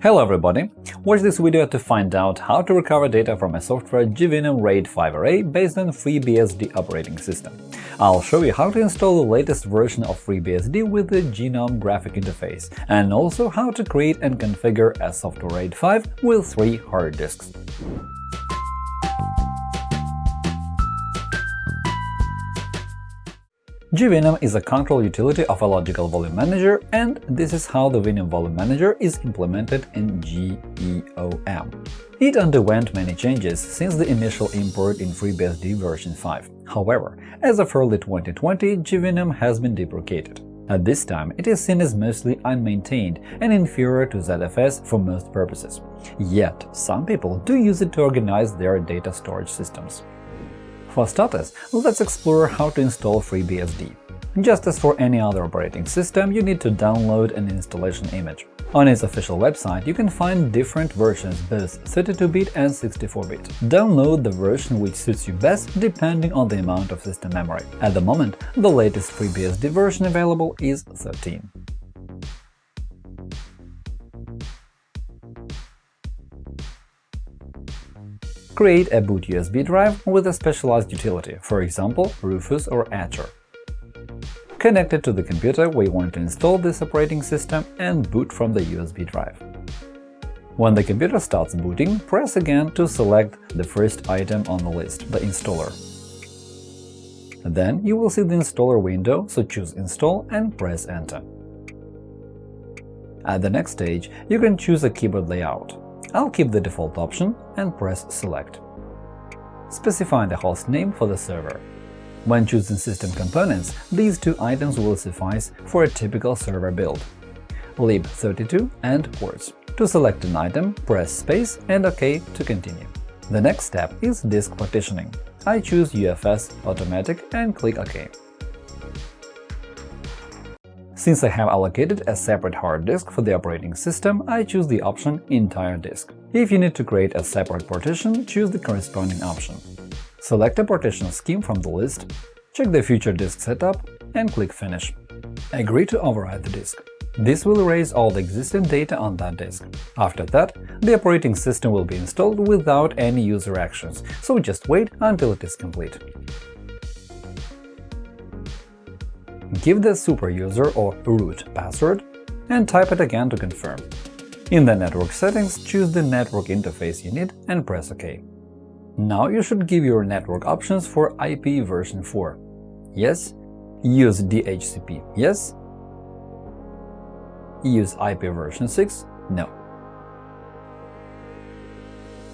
Hello everybody! Watch this video to find out how to recover data from a software gvinum RAID 5 Array based on FreeBSD operating system. I'll show you how to install the latest version of FreeBSD with the GNOME graphic interface, and also how to create and configure a software RAID 5 with three hard disks. GVNOM is a control utility of a logical volume manager, and this is how the Vinum volume manager is implemented in GEOM. It underwent many changes since the initial import in FreeBSD version 5. However, as of early 2020, gvinum has been deprecated. At this time, it is seen as mostly unmaintained and inferior to ZFS for most purposes. Yet, some people do use it to organize their data storage systems. For starters, let's explore how to install FreeBSD. Just as for any other operating system, you need to download an installation image. On its official website, you can find different versions, both 32-bit and 64-bit. Download the version which suits you best depending on the amount of system memory. At the moment, the latest FreeBSD version available is 13. Create a boot USB drive with a specialized utility, for example, Rufus or Etcher. Connect it to the computer where you want to install this operating system and boot from the USB drive. When the computer starts booting, press again to select the first item on the list, the installer. Then you will see the installer window, so choose Install and press Enter. At the next stage, you can choose a keyboard layout. I'll keep the default option and press Select. Specify the host name for the server. When choosing system components, these two items will suffice for a typical server build – lib32 and ports. To select an item, press Space and OK to continue. The next step is disk partitioning. I choose UFS Automatic and click OK. Since I have allocated a separate hard disk for the operating system, I choose the option Entire disk. If you need to create a separate partition, choose the corresponding option. Select a partition scheme from the list, check the future disk setup, and click Finish. Agree to override the disk. This will erase all the existing data on that disk. After that, the operating system will be installed without any user actions, so just wait until it is complete. Give the superuser or root password and type it again to confirm. In the network settings, choose the network interface you need and press OK. Now you should give your network options for IP version 4. Yes. Use DHCP. Yes. Use IP version 6. No.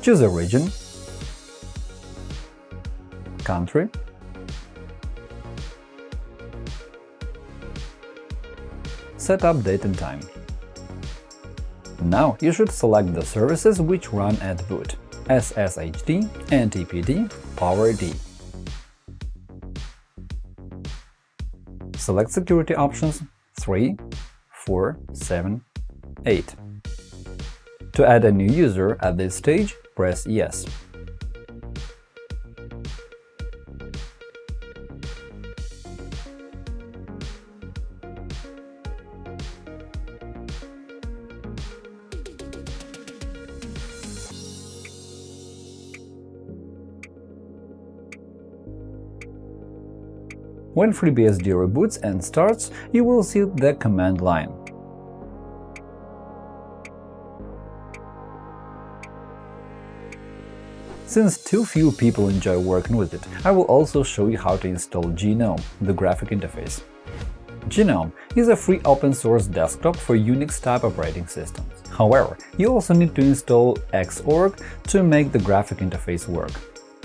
Choose a region, country, set up date and time. Now you should select the services which run at boot – SSHD, NTPD, PowerD. Select security options 3, 4, 7, 8. To add a new user at this stage, press Yes. When FreeBSD reboots and starts, you will see the command line. Since too few people enjoy working with it, I will also show you how to install GNOME, the graphic interface. GNOME is a free open-source desktop for Unix-type operating systems. However, you also need to install Xorg to make the graphic interface work.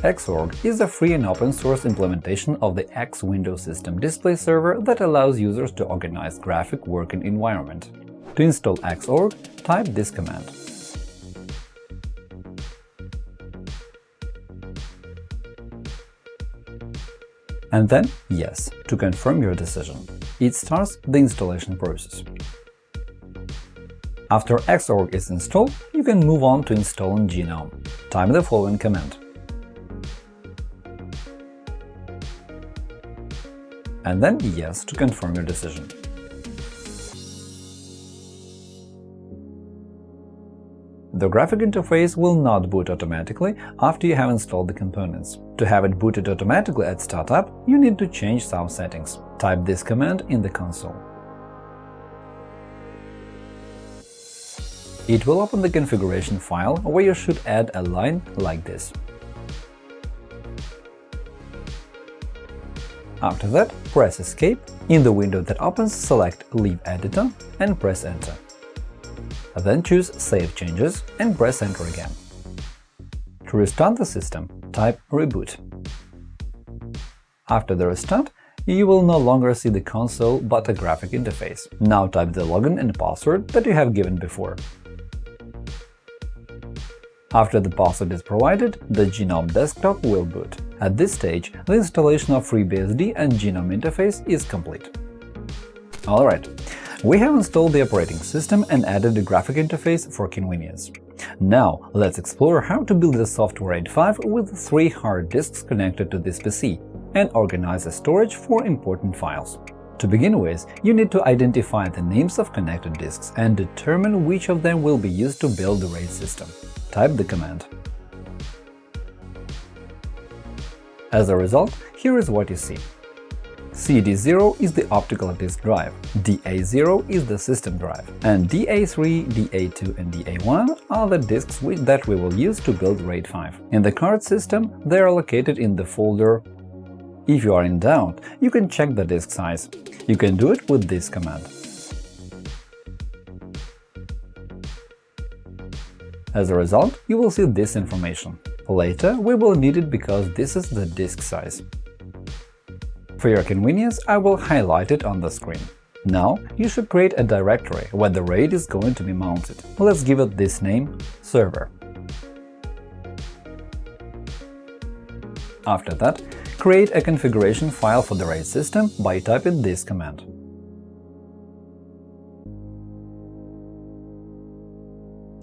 Xorg is a free and open-source implementation of the X Window System display server that allows users to organize graphic working environment. To install Xorg, type this command. And then Yes to confirm your decision. It starts the installation process. After Xorg is installed, you can move on to installing GNOME. Type the following command and then Yes to confirm your decision. The graphic interface will not boot automatically after you have installed the components. To have it booted automatically at startup, you need to change some settings. Type this command in the console. It will open the configuration file where you should add a line like this. After that, press Escape. In the window that opens, select Leave Editor and press Enter. Then choose Save Changes and press Enter again. To restart the system, type Reboot. After the restart, you will no longer see the console but a graphic interface. Now type the login and password that you have given before. After the password is provided, the GNOME desktop will boot. At this stage, the installation of FreeBSD and GNOME interface is complete. Alright, we have installed the operating system and added a graphic interface for convenience. Now, let's explore how to build a software RAID 5 with three hard disks connected to this PC and organize the storage for important files. To begin with, you need to identify the names of connected disks and determine which of them will be used to build the RAID system. Type the command. As a result, here is what you see. CD0 is the optical disk drive, DA0 is the system drive, and DA3, DA2 and DA1 are the disks that we will use to build RAID 5. In the card system, they are located in the folder if you are in doubt, you can check the disk size. You can do it with this command. As a result, you will see this information. Later, we will need it because this is the disk size. For your convenience, I will highlight it on the screen. Now, you should create a directory where the RAID is going to be mounted. Let's give it this name – server. After that, create a configuration file for the RAID system by typing this command.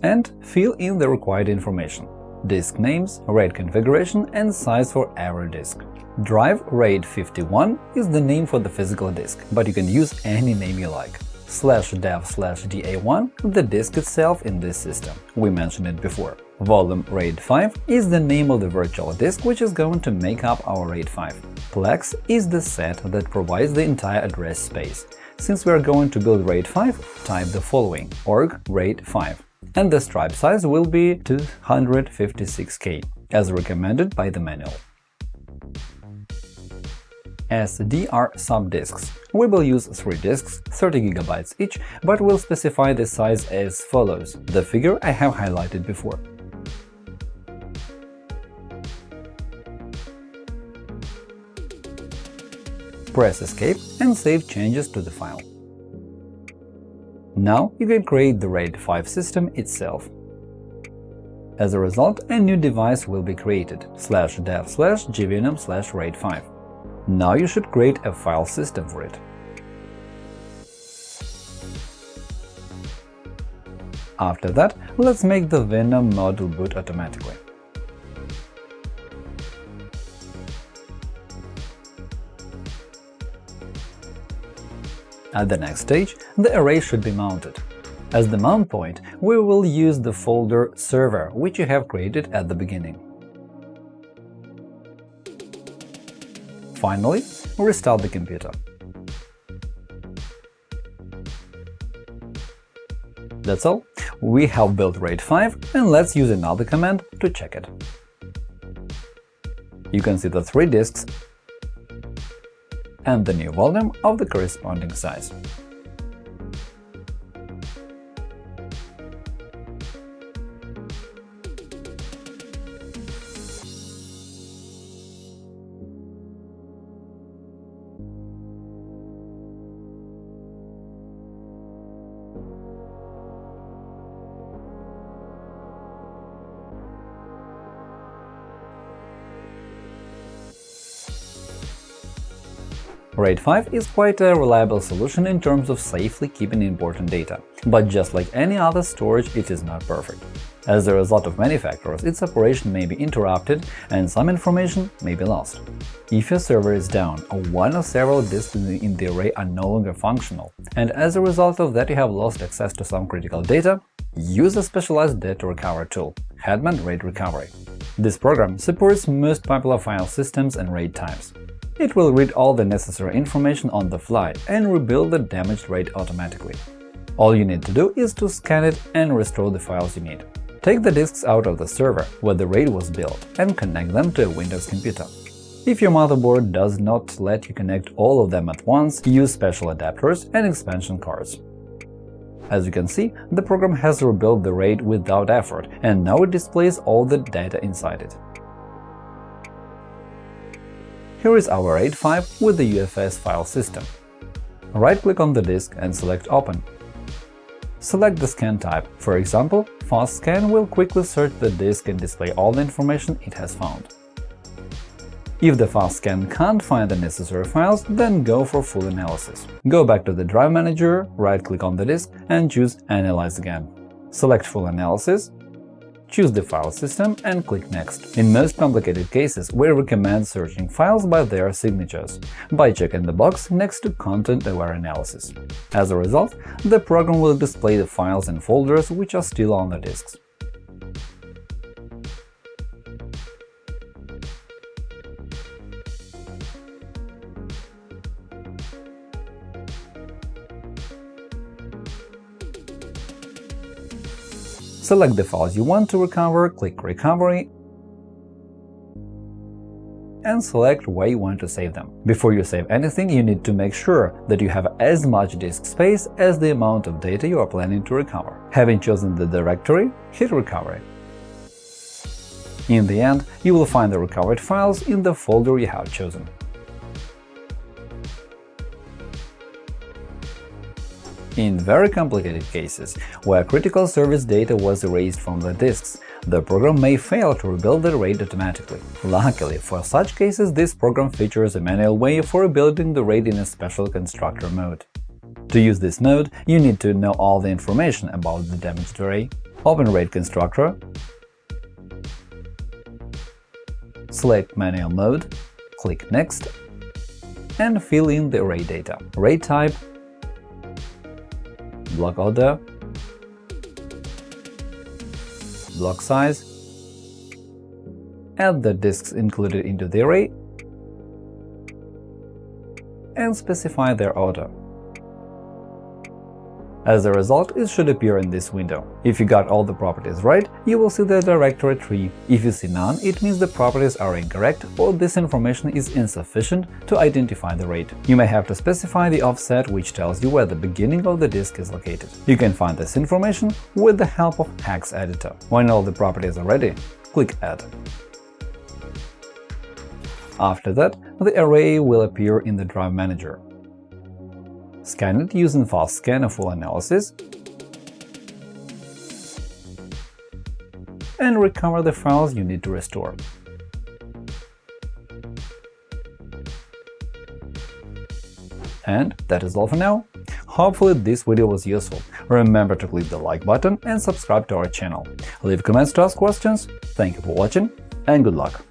And fill in the required information – disk names, RAID configuration and size for every disk. Drive RAID 51 is the name for the physical disk, but you can use any name you like. Slash dev slash da1 the disk itself in this system, we mentioned it before. Volume RAID 5 is the name of the virtual disk which is going to make up our RAID 5. Plex is the set that provides the entire address space. Since we are going to build RAID 5, type the following – org RAID 5 and the stripe size will be 256K, as recommended by the manual. As DR subdisks, we will use three disks, 30 GB each, but will specify the size as follows, the figure I have highlighted before. Press Escape and save changes to the file. Now you can create the RAID 5 system itself. As a result, a new device will be created slash dev slash gvinum slash RAID 5. Now you should create a file system for it. After that, let's make the Vinum module boot automatically. At the next stage, the array should be mounted. As the mount point, we will use the folder server, which you have created at the beginning. Finally, restart the computer. That's all. We have built RAID 5, and let's use another command to check it. You can see the three disks and the new volume of the corresponding size. RAID 5 is quite a reliable solution in terms of safely keeping important data, but just like any other storage, it is not perfect. As a result of many factors, its operation may be interrupted and some information may be lost. If your server is down or one or several disks in the array are no longer functional, and as a result of that you have lost access to some critical data, Use a specialized data recovery tool – Hetman RAID Recovery. This program supports most popular file systems and RAID types. It will read all the necessary information on the fly and rebuild the damaged RAID automatically. All you need to do is to scan it and restore the files you need. Take the disks out of the server where the RAID was built and connect them to a Windows computer. If your motherboard does not let you connect all of them at once, use special adapters and expansion cards. As you can see, the program has rebuilt the RAID without effort, and now it displays all the data inside it. Here is our RAID 5 with the UFS file system. Right-click on the disk and select Open. Select the scan type, for example, Fast Scan will quickly search the disk and display all the information it has found. If the fast scan can't find the necessary files, then go for full analysis. Go back to the Drive Manager, right-click on the disk and choose Analyze again. Select Full Analysis, choose the file system and click Next. In most complicated cases, we recommend searching files by their signatures, by checking the box next to Content-Aware Analysis. As a result, the program will display the files and folders which are still on the disks. Select the files you want to recover, click Recovery, and select where you want to save them. Before you save anything, you need to make sure that you have as much disk space as the amount of data you are planning to recover. Having chosen the directory, hit Recovery. In the end, you will find the recovered files in the folder you have chosen. In very complicated cases, where critical service data was erased from the disks, the program may fail to rebuild the RAID automatically. Luckily, for such cases, this program features a manual way for rebuilding the RAID in a special constructor mode. To use this mode, you need to know all the information about the damaged array, open RAID constructor, select Manual mode, click Next, and fill in the array data – RAID type, block order, block size, add the disks included into the array, and specify their order. As a result, it should appear in this window. If you got all the properties right, you will see the directory tree. If you see none, it means the properties are incorrect or this information is insufficient to identify the RAID. You may have to specify the offset, which tells you where the beginning of the disk is located. You can find this information with the help of Hex Editor. When all the properties are ready, click Add. After that, the array will appear in the Drive Manager. Scan it using fast scan or full analysis, and recover the files you need to restore. And that is all for now. Hopefully this video was useful. Remember to click the like button and subscribe to our channel. Leave comments to ask questions. Thank you for watching and good luck!